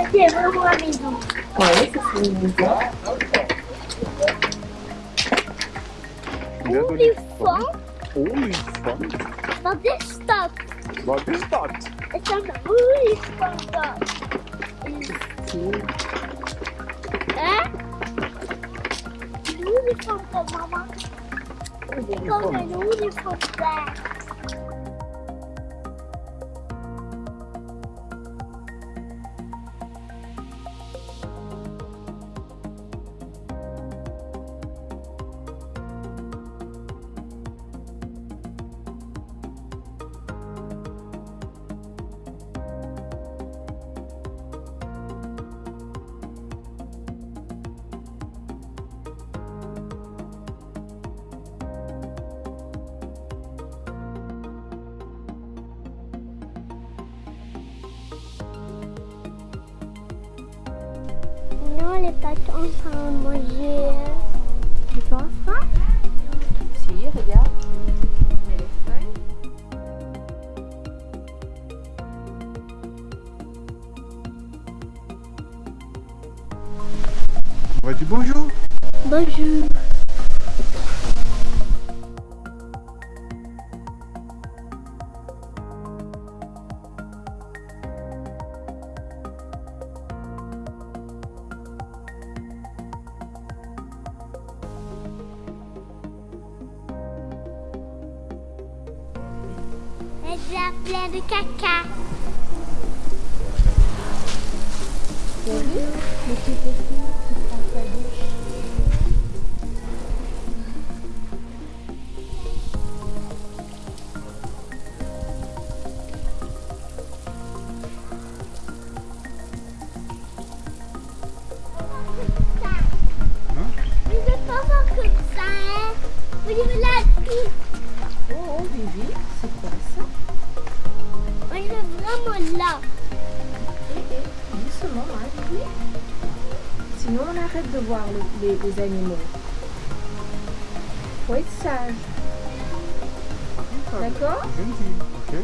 Esse é meu amigo. É esse sim. Ulifon? Ulifon? Not stop. Not stop. It's an É? Uniform, mama. It's called an. En train de manger. Tu penses pas Si, regarde. On va dire bonjour. Bonjour. A plein de caca. Pas comme ça, hein. Vous voir le- les, les animaux. Faut être sage, d'accord? Gentil, ok?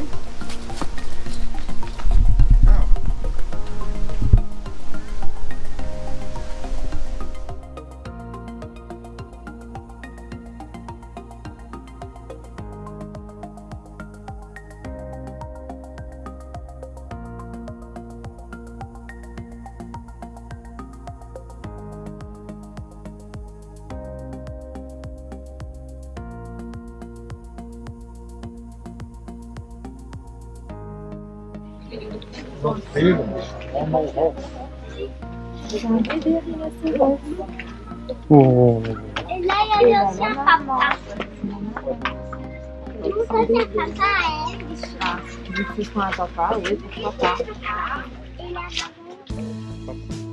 Manteiga, uma roupa. Oh. Eu não sei eu. Ele é.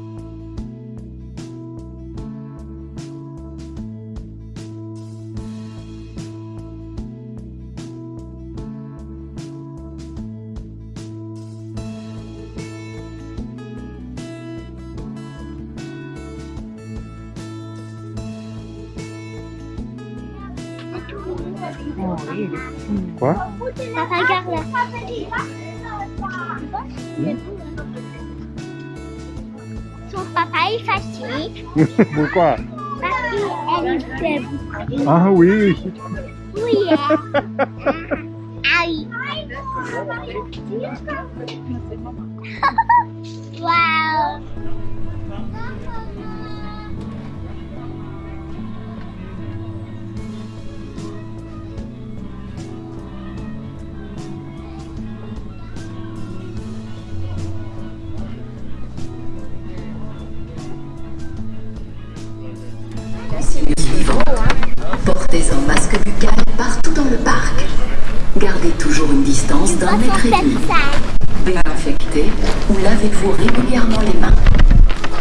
Oh, oui, Quoi? Papa, regarde là. Son papa est fâché Pourquoi? parce qu'elle est faible. Ah oui. Oui, hein. Ah oui. Portez un masque buccal partout dans le parc. Gardez toujours une distance d'un mètre et demi. Désinfectez ou lavez-vous régulièrement les mains.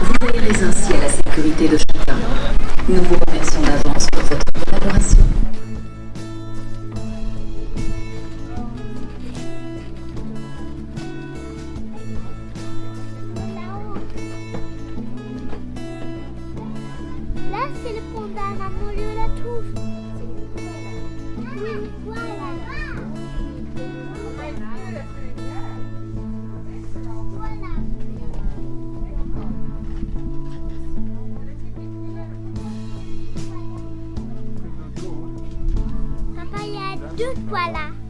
Vous veillerez ainsi à la sécurité de chacun. Nous vous remercions d'avance pour votre collaboration. Là, c'est le d'Anna, on le la trouve deux toiles là.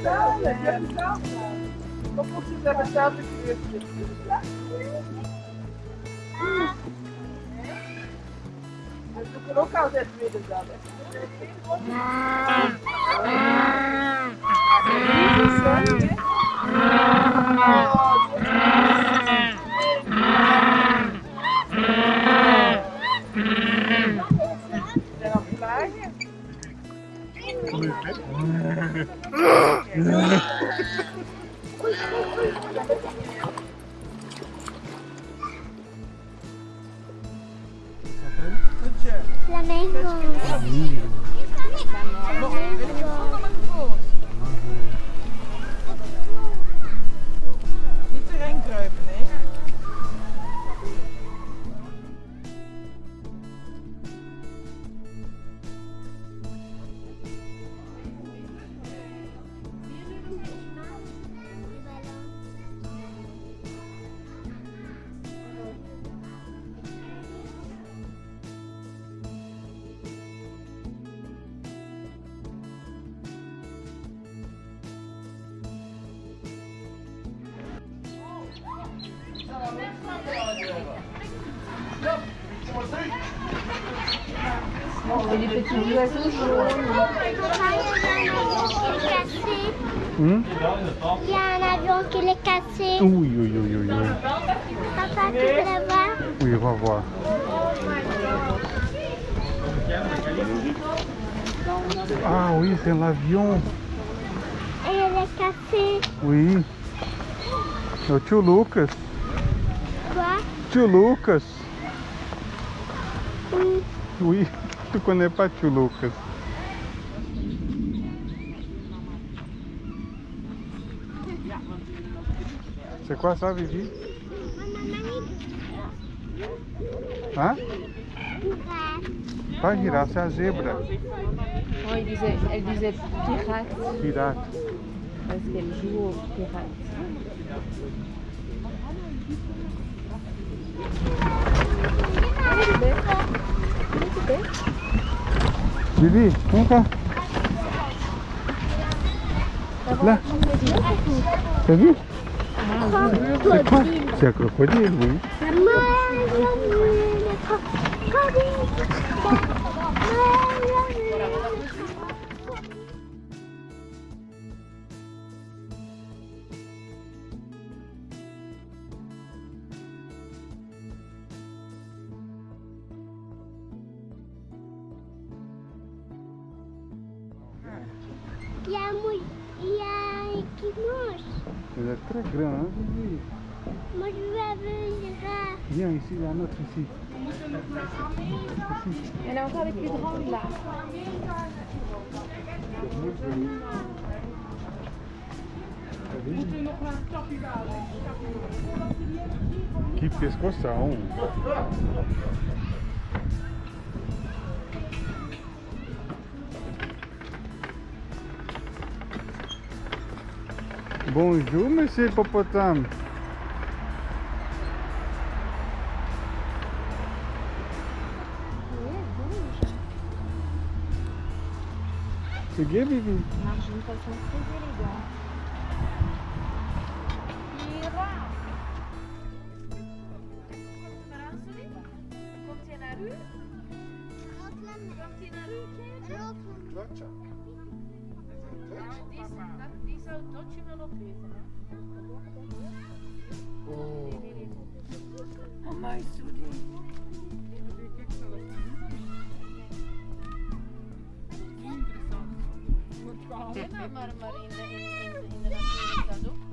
realizada, realizada. Não considera chave de Eu estou com o local de realizada. Isso, é. Ah. Flamengo. Flamengo. Et les petits oiseaux jaunes. Hum? Il y a un avion qui est cassé. Oui, oui, oui, oui, oui. Papa, tu peux le voir? Oui, on va voir. Ah oui, c'est l'avion. Et elle est cassée. Oui. O tio Lucas. Quoi? Tio Lucas. Oui. Oui, Quando é para tio Lucas. Você quase sabe vir? Hã? Vai girar, você é a zebra. Oh, ele diz, ele diz pirate. Pirate. Parce qu'elle joue au pirate. Muito bem. Muito bem. Vem cá. Là. T'as vu? C'est quoi? C'est oui. nós. Mas é très grande, hein, Moi, je veux venir. Viens ici, il y É un autre ici. Elle lá. Que pescoção! Bonjour, monsieur hippopotame. C'est gay, Vivi marche. Die, dat, die zou Dotje wel opeten, hè? Oh, my studie. Nee, maar, maar, maar in de, in, in, in de natuur is dat ook.